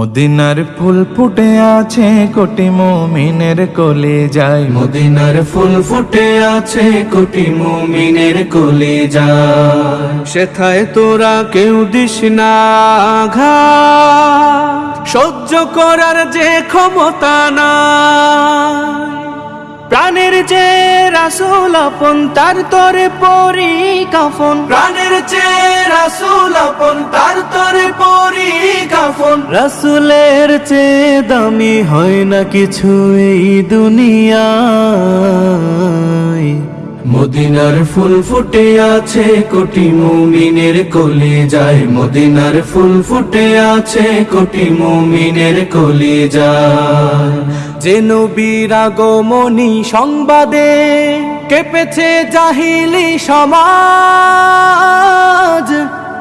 মদিনার ফুল ফুটে আছে কোটি মুমিনের কোলে যায় মদিনার ফুল ফুটে আছে কোটি মুমিনের কোলে যায় সেথায় তোরা কেউ দিস না আঘাত। সহ্য করার যে ক্ষমতা না প্রাণের যে রাসুল আপন তার তরে পরি কাফন প্রাণের যে রাসুল আপন তার তরে পরি কাফন রাসুলের চেয়ে দামি হয় না কিছু এই দুনিয়ায়। মদিনার ফুল ফুটে আছে কোটি মুমিনের কোলে যায়। মদিনার ফুল ফুটে আছে কোটি মুমিনের কোলে যায়। যে নবীর আগমনী সংবাদে কেঁপেছে জাহিলি সমাজ।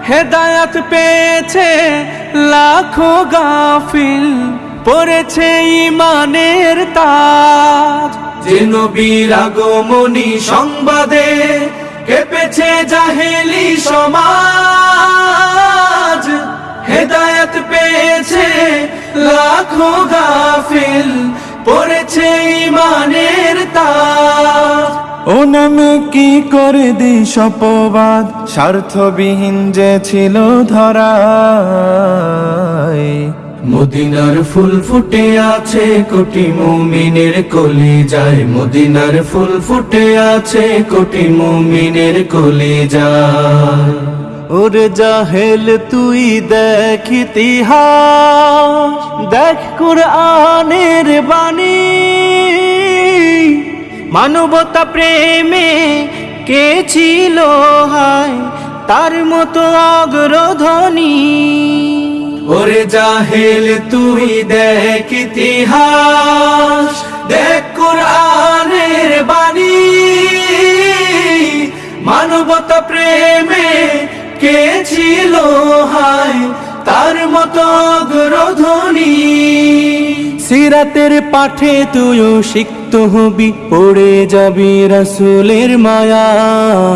হেদায়াত পেয়েছে, লাখো গাফিল পড়েছে ইমানের তাজ। যে নবীর আগমনী সংবাদে কেঁপেছে জাহেলি সমাজ। হেদায়ত পেয়েছে লাখো গাফিল পড়েছে ইমানের তাজ। ও নামে কি করে দিস অপবাদ স্বার্থবিহীন যে ছিল ধরা মদিনার ফুল ফুটে আছে কোটি মুমিনের কোলে যায় মদিনার ফুল ফুটে আছে কোটি মুমিনের কোলে যায় ওরে জাহেল তুই দেখ ইতিহাস দেখ কুরআনের বাণী। মানবতা প্রেমে কে ছিল হায়? তার মতো অগ্রধনী। ওরে জাহেল, তুই দেখ ইতিহাস, দেখ কোরআনের বাণী। মানবতা প্রেমে কে ছিল হায়? তার মতো অগ্রধনী। সিরাতের পাঠে তুইও সিক্ত হবি, পড়ে যাবি রাসুলের মায়ায়।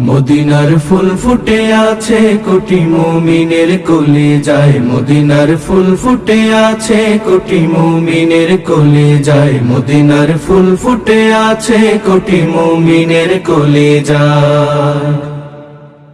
মদিনার ফুল ফুটে আছে, কোটি মুমিনের কোলে যায়। মদিনার ফুল ফুটে আছে, কোটি মুমিনের কোলে যায়। মদিনার ফুল ফুটে আছে, কোটি মুমিনের কোলে যায়।